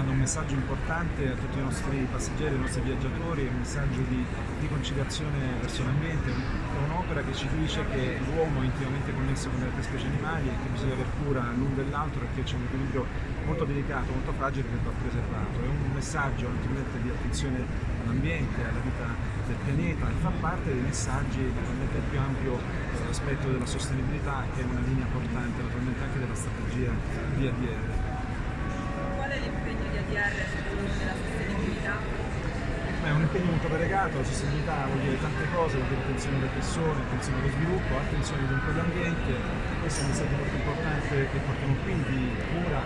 dando un messaggio importante a tutti i nostri passeggeri, ai nostri viaggiatori, un messaggio di, di conciliazione verso l'ambiente, è un'opera che ci dice che l'uomo è intimamente connesso con le altre specie animali e che bisogna aver cura l'un dell'altro perché c'è un equilibrio molto delicato, molto fragile che va preservato. È un messaggio naturalmente di attenzione all'ambiente, alla vita del pianeta e fa parte dei messaggi naturalmente più ampio eh, aspetto della sostenibilità che è una linea portante naturalmente anche della strategia di ADR. Beh, è un impegno molto variegato, la sostenibilità vuol dire tante cose, vuol dire attenzione alle persone, attenzione allo sviluppo, attenzione dunque all'ambiente, questo è un messaggio molto importante che portiamo qui di cura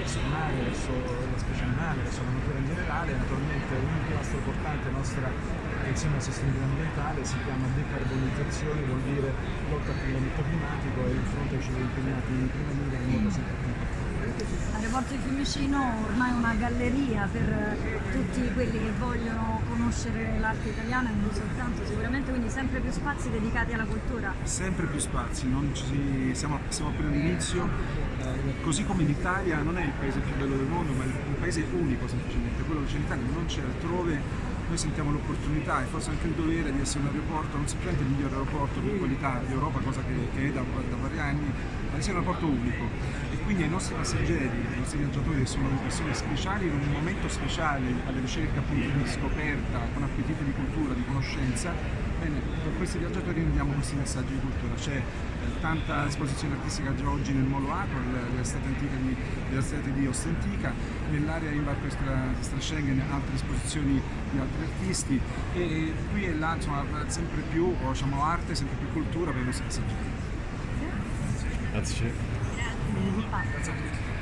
verso il mare, verso la specie animale, verso la natura in generale, naturalmente un pilastro importante nostra attenzione alla sostenibilità ambientale si chiama decarbonizzazione, vuol dire lotta al cambiamento climatico e il fronte ci vede impegnati in prima linea in modo sempre più L'aeroporto di Fiumicino ormai è una galleria per tutti quelli che vogliono conoscere l'arte italiana e non soltanto, sicuramente quindi sempre più spazi dedicati alla cultura. Sempre più spazi, ci, siamo, siamo appena all'inizio, eh, così come l'Italia non è il paese più bello del mondo ma è un paese unico semplicemente, quello che c'è in Italia non c'è altrove noi sentiamo l'opportunità e forse anche il dovere di essere un aeroporto, non semplicemente il miglior aeroporto di qualità di Europa, cosa che, che è da, da, vari anni, di sia un aeroporto unico. E quindi ai nostri passeggeri, ai nostri viaggiatori che sono persone speciali in un momento speciale alla ricerca appunto di scoperta, con appetito di cultura, di conoscenza, Bene, per questi viaggiatori rendiamo questi messaggi di cultura. C'è eh, tanta esposizione artistica già oggi nel Molo Acro, l'estate antica di, l'estate di Ostentica, nell'area in Barco Schengen altre esposizioni di altri artisti e qui e là insomma sempre più diciamo, arte, sempre più cultura per i nostri passeggeri. Grazie. Grazie. Grazie a tutti.